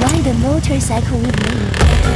Ride a motorcycle with me.